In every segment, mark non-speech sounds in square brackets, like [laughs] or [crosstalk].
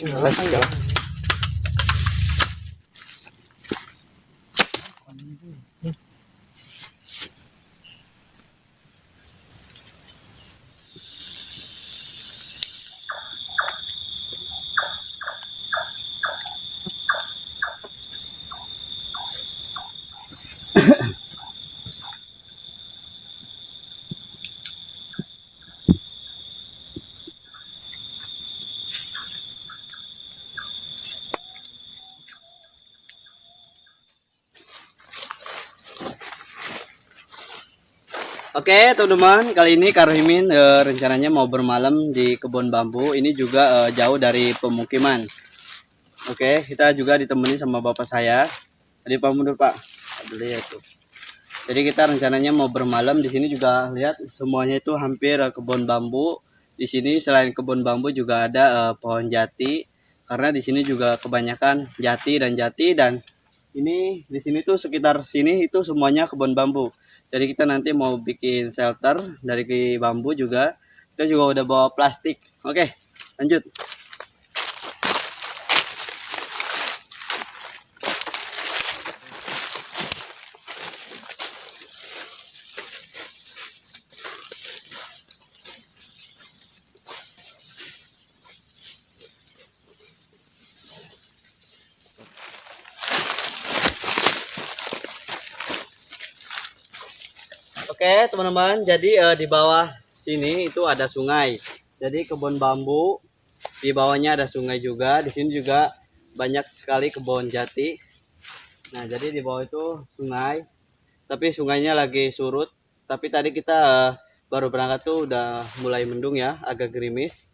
Jalan, jalan. Oke teman-teman kali ini Karhimin e, rencananya mau bermalam di kebun bambu. Ini juga e, jauh dari pemukiman. Oke kita juga ditemani sama bapak saya. Tadi pak mundur pak? Lihat tuh. Jadi kita rencananya mau bermalam. Di sini juga lihat semuanya itu hampir e, kebun bambu. Di sini selain kebun bambu juga ada e, pohon jati. Karena di sini juga kebanyakan jati dan jati. Dan ini di sini tuh sekitar sini itu semuanya kebun bambu jadi kita nanti mau bikin shelter dari bambu juga. Kita juga udah bawa plastik. Oke lanjut Oke teman-teman, jadi uh, di bawah sini itu ada sungai. Jadi kebun bambu, di bawahnya ada sungai juga. Di sini juga banyak sekali kebun jati. Nah jadi di bawah itu sungai, tapi sungainya lagi surut. Tapi tadi kita uh, baru berangkat tuh udah mulai mendung ya, agak gerimis.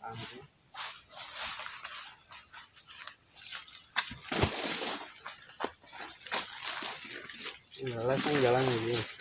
Jalan kan jalan ini.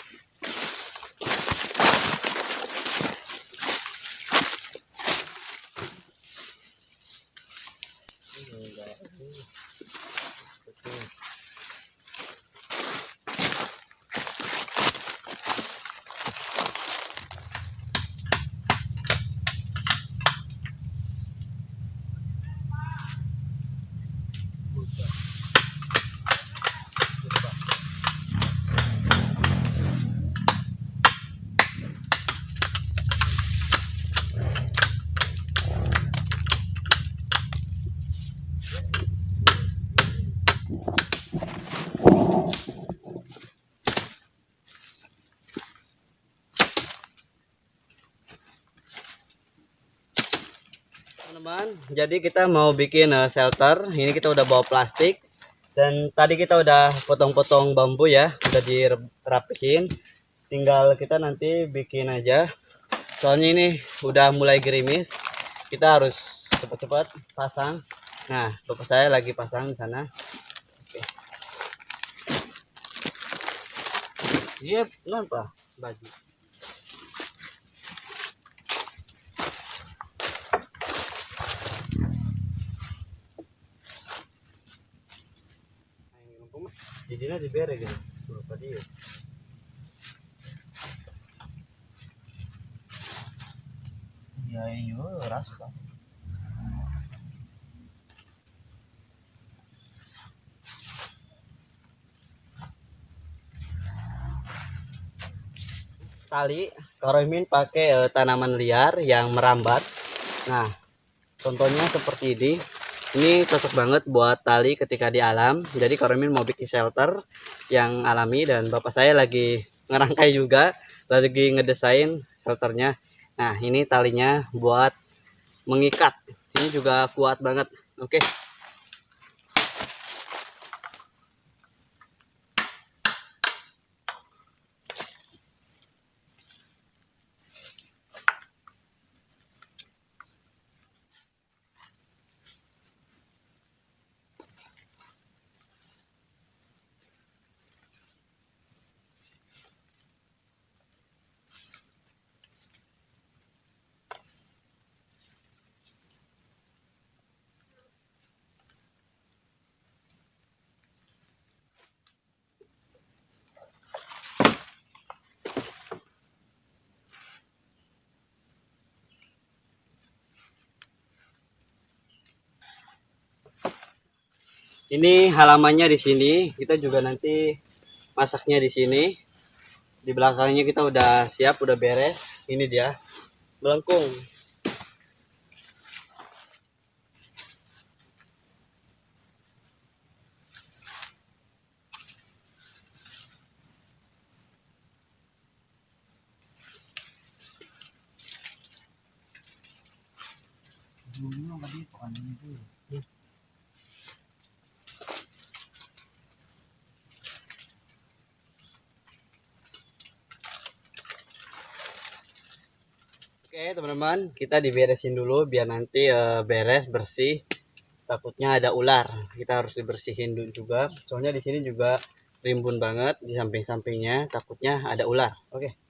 Teman-teman. Jadi kita mau bikin uh, shelter. Ini kita udah bawa plastik. Dan tadi kita udah potong-potong bambu ya. Udah dirapihin. Tinggal kita nanti bikin aja. Soalnya ini udah mulai gerimis. Kita harus cepat-cepat pasang. Nah bapak saya lagi pasang di sana. Oke. Iya kenapa? Baju jadinya dibere gitu suruh tadi ya ya iya rasa tali Karomin pakai uh, tanaman liar yang merambat. Nah contohnya seperti ini ini cocok banget buat tali ketika di alam. Jadi Karomin mau bikin shelter yang alami dan bapak saya lagi ngerangkai juga lagi ngedesain shelternya. Nah ini talinya buat mengikat. Ini juga kuat banget. Oke Ini halamannya di sini. Kita juga nanti masaknya di sini. Di belakangnya kita udah siap, udah beres. Ini dia melengkung. Oke teman-teman, kita diberesin dulu biar nanti eh, beres bersih. Takutnya ada ular, kita harus dibersihin dulu juga. Soalnya di sini juga rimbun banget di samping-sampingnya, takutnya ada ular. Oke.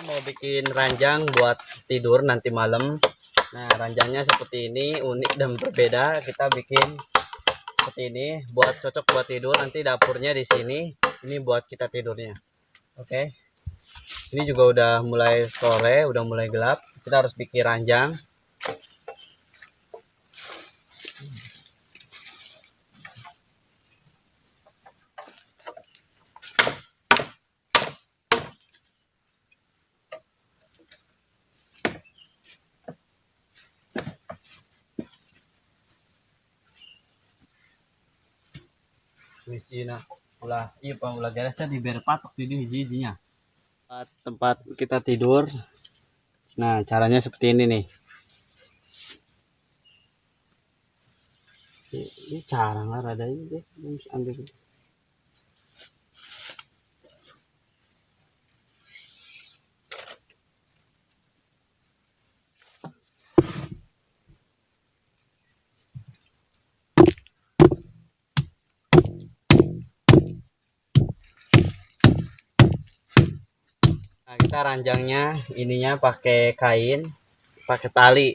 kita mau bikin ranjang buat tidur nanti malam. Nah ranjangnya seperti ini unik dan berbeda. Kita bikin seperti ini buat cocok buat tidur. Nanti dapurnya di sini ini buat kita tidurnya. Oke? Ini juga udah mulai sore udah mulai gelap. Kita harus bikin ranjang Misina ulah iya pak. Ulah garesnya diberi patok di hiji-hijinya tempat, tempat kita tidur. Nah caranya seperti ini nih. Ini, cara nggak ada ini guys. Ambil ranjangnya ininya pakai kain, pakai tali.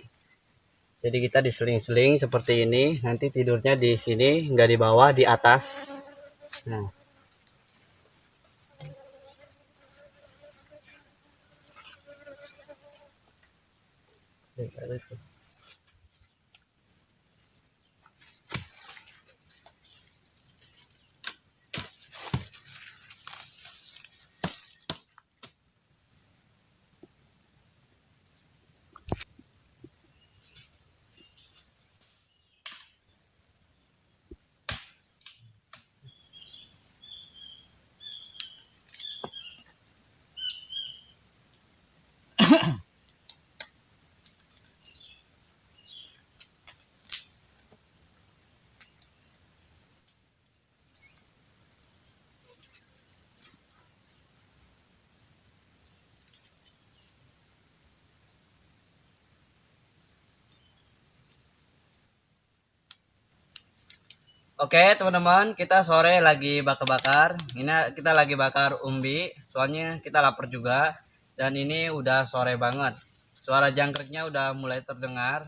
Jadi kita diseling-seling seperti ini. Nanti tidurnya di sini, nggak di bawah, di atas. Nah. Oke teman-teman, kita sore lagi bakar-bakar. Ini kita lagi bakar umbi, soalnya kita lapar juga. Dan ini udah sore banget. Suara jangkriknya udah mulai terdengar.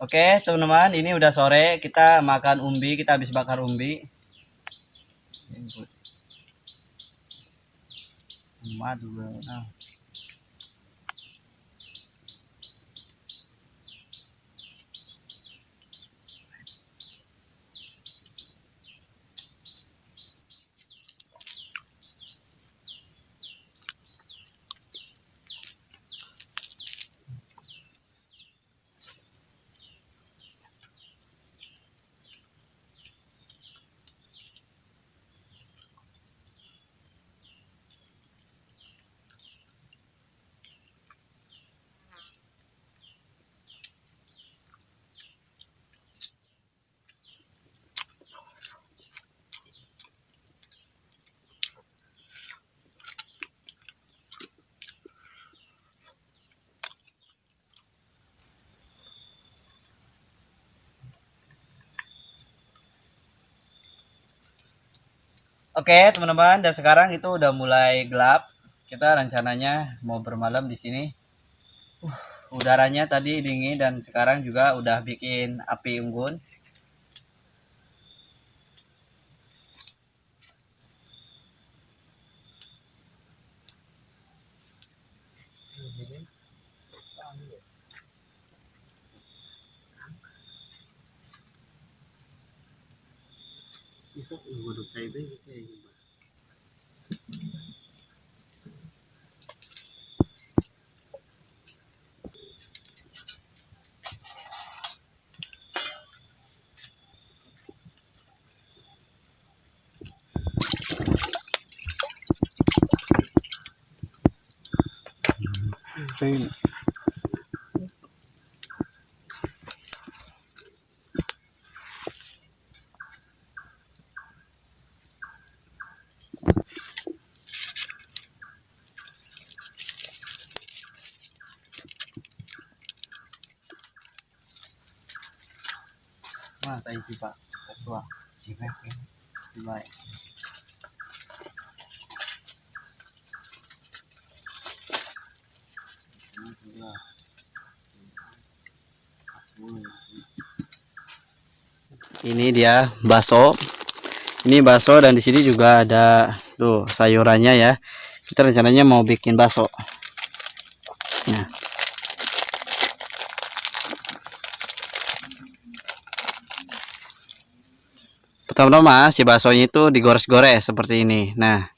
Oke teman-teman ini udah sore kita makan umbi kita habis bakar umbi nah. Oke teman-teman dan sekarang itu udah mulai gelap. Kita rencananya mau bermalam di sini. Uh, udaranya tadi dingin dan sekarang juga udah bikin api unggun Huwag mo nang tayo ba? Ini dia bakso. Ini bakso dan di sini juga ada tuh sayurannya ya. Kita rencananya mau bikin bakso. Pertama-tama si baksonya itu digores-gores seperti ini. Nah,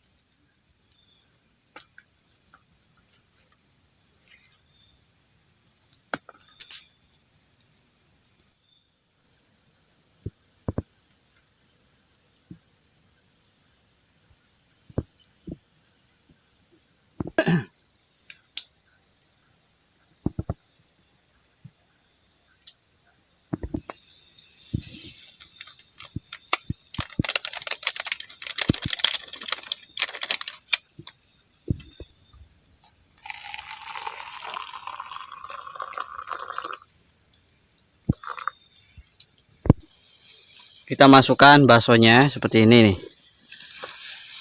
kita masukkan baksonya seperti ini nih.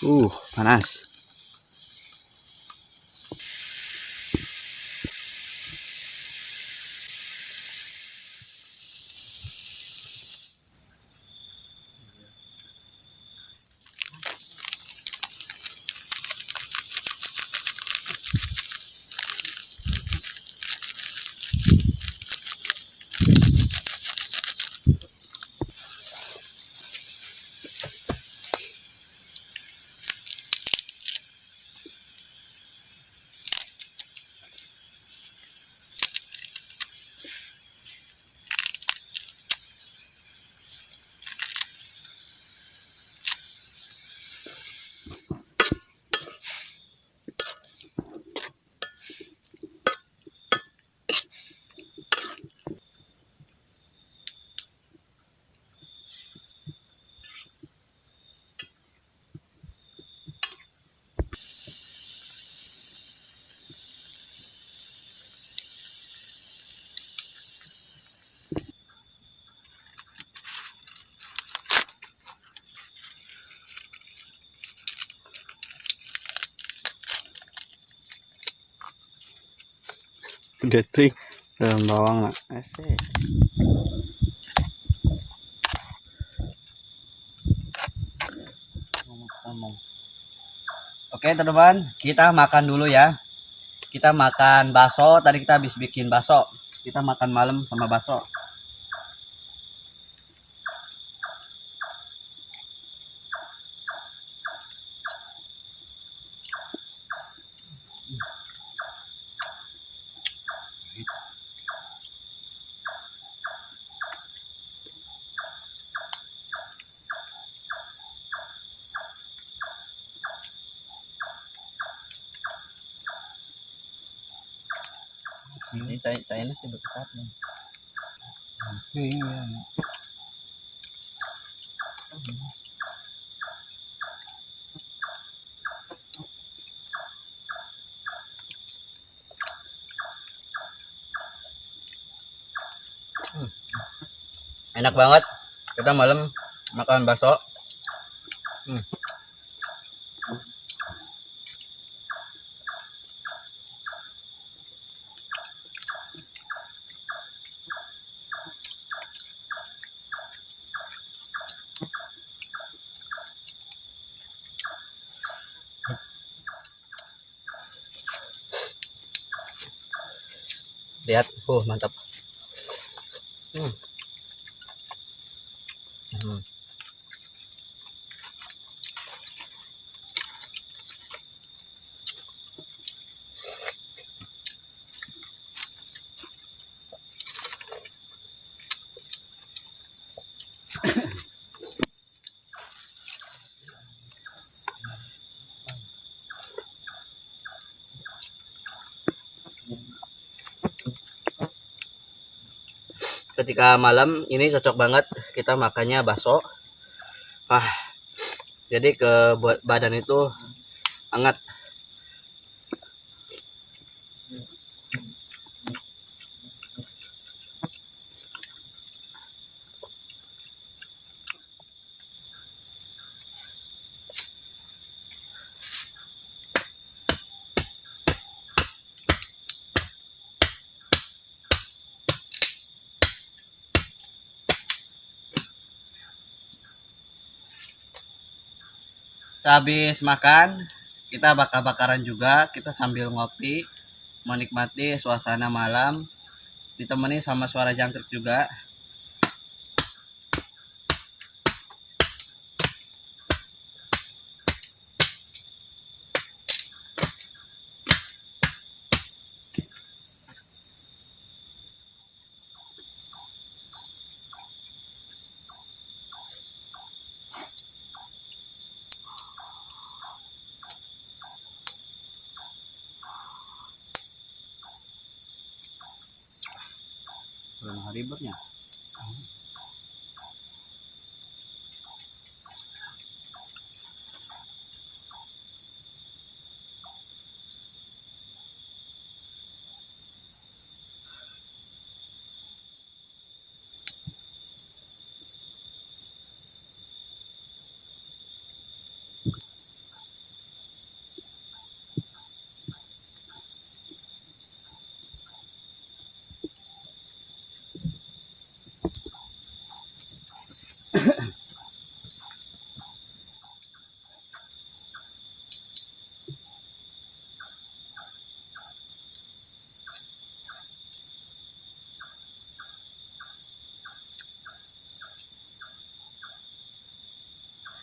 Uh, panas. Ting daun bawang. Asik. Oke teman-teman, kita makan dulu ya. Kita makan bakso. Tadi kita habis bikin bakso. Kita makan malam sama bakso. Ini sih besar nih. Iya. Enak banget. Kita malam makan bakso. Hmm. Lihat oh mantap hmm. Ketika malam ini cocok banget kita makannya bakso. Ah jadi ke badan itu hangat Sehabis makan, kita bakar-bakaran juga, kita sambil ngopi, menikmati suasana malam, ditemani sama suara jangkrik juga.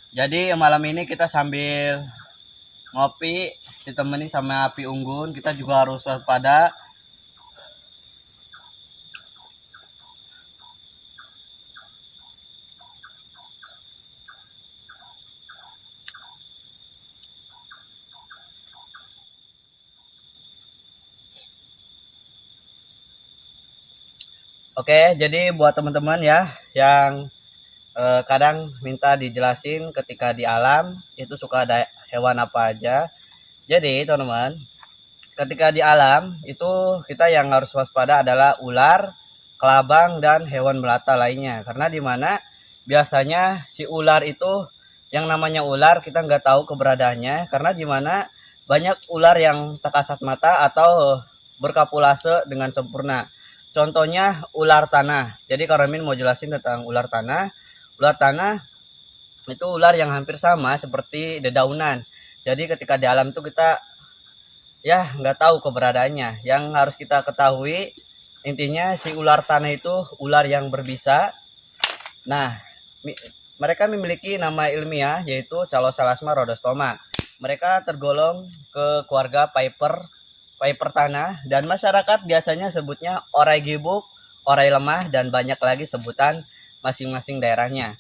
Jadi malam ini kita sambil ngopi ditemani sama api unggun, kita juga harus waspada. Oke, jadi buat teman-teman ya yang eh, kadang minta dijelasin ketika di alam itu suka ada hewan apa aja. Jadi teman-teman, ketika di alam itu kita yang harus waspada adalah ular, kelabang dan hewan melata lainnya. Karena di mana biasanya si ular itu yang namanya ular kita nggak tahu keberadaannya karena di mana banyak ular yang tak kasat mata atau berkapulase dengan sempurna. Contohnya ular tanah. Jadi Karomin mau jelasin tentang ular tanah. Ular tanah itu ular yang hampir sama seperti dedaunan. Jadi ketika di alam itu kita ya nggak tahu keberadaannya. Yang harus kita ketahui intinya si ular tanah itu ular yang berbisa. Nah, mereka memiliki nama ilmiah yaitu Calosalasma rhodostoma. Mereka tergolong ke keluarga Piper, Piper tanah dan masyarakat biasanya sebutnya orai gibuk, orai lemah dan banyak lagi sebutan masing-masing daerahnya.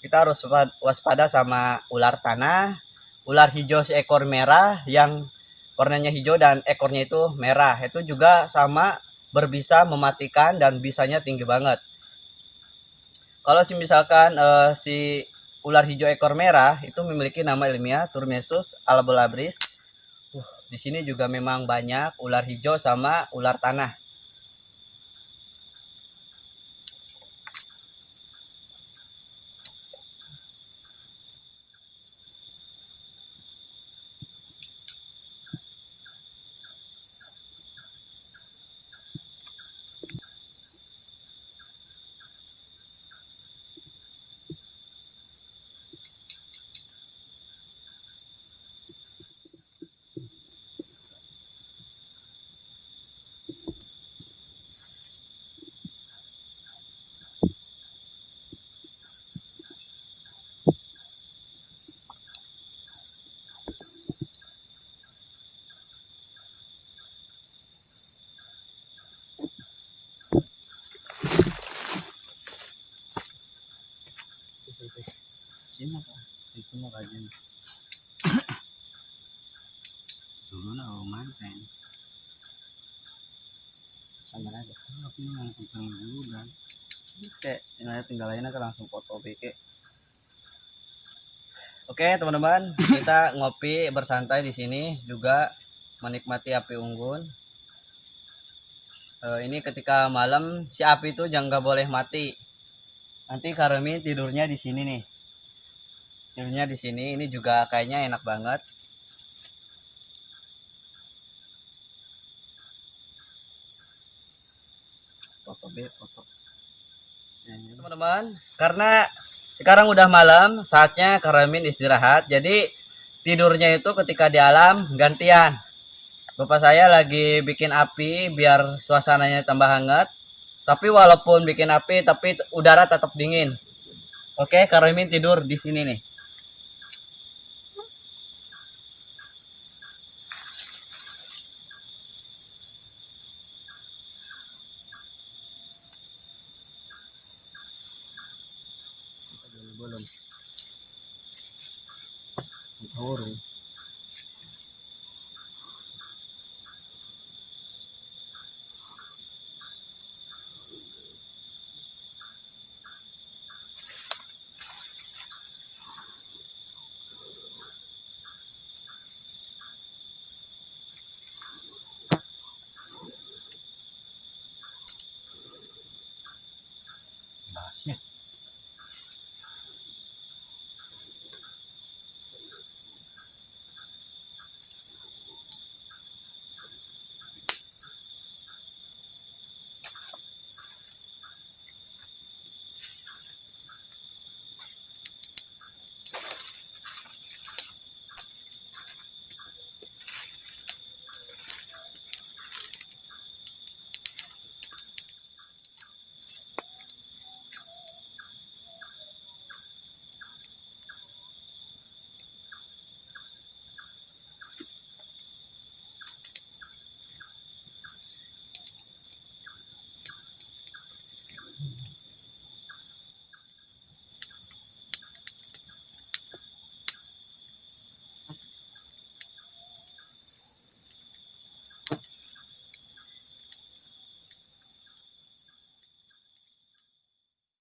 Kita harus waspada sama ular tanah, ular hijau seekor merah yang warnanya hijau dan ekornya itu merah. Itu juga sama berbisa mematikan dan bisanya tinggi banget kalau misalkan uh, si ular hijau ekor merah itu memiliki nama ilmiah Turmesus albolabris. Uh, di sini juga memang banyak ular hijau sama ular tanah. Deh. Aku yang tentang dulu dan Terus kayak tinggal tinggalin aja langsung foto BK. Oke teman-teman, kita [laughs] ngopi bersantai di sini juga menikmati api unggun. Eh, ini ketika malam si api itu jangan boleh mati. Nanti Karemi tidurnya di sini nih. Tidurnya di sini. Ini juga kayaknya enak banget. Foto B, foto. Nah, ini teman-teman, karena sekarang udah malam, saatnya Karamin istirahat. Jadi tidurnya itu ketika di alam gantian. Bapak saya lagi bikin api biar suasananya tambah hangat. Tapi walaupun bikin api, tapi udara tetap dingin. Oke, Karamin tidur di sini nih. Bulon. Ang kahorong.